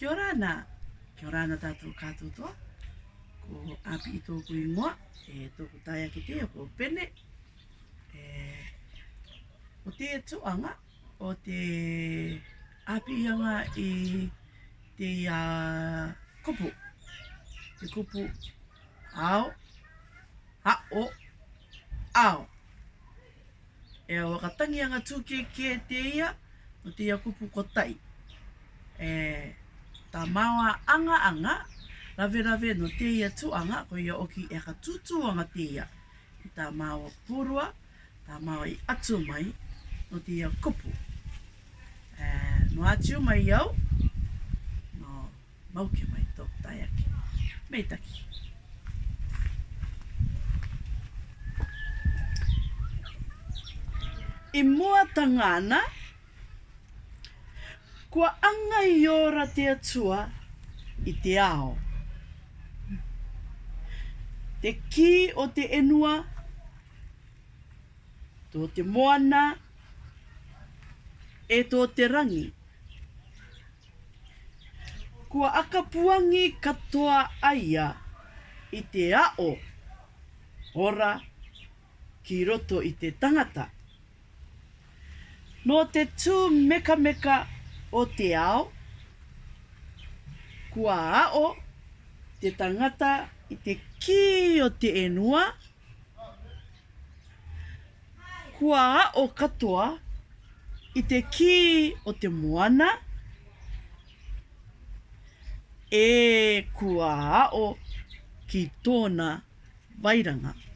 Kia ora ana. Kia ora ana tātou kātou Ko api i tōku i ngoa. E tōku tāia ki te ako pene. E, o te tuanga. O te api ianga i te uh, kupu. Te kupu. Ao. Ha o. Ao. E o wakatangi anga tūke kē te ia. O te ia kupu kotai. E... Eh, ta maua anga anga, rave rave no te ia tu anga, ko ia oki e ka tutu anga te ia. ta maua purua, ta maua i atu mai, no te ia kupu. E, no atu mai iau, no mauke mai tō taiake. Meitaki. I mua tangana, kua anga i o whakara te i te ao. Te ki o te enua, tō te moana, e tō te rangi. Kua akapuangi katoa aia i te ao, ora ki roto i te tangata. Nō te tū meka meka o te ao, kua ao te tangata i te ki o te enua. Kua ao katoa i te ki o te moana. E kua ao ki tōna vairanga. Vairanga.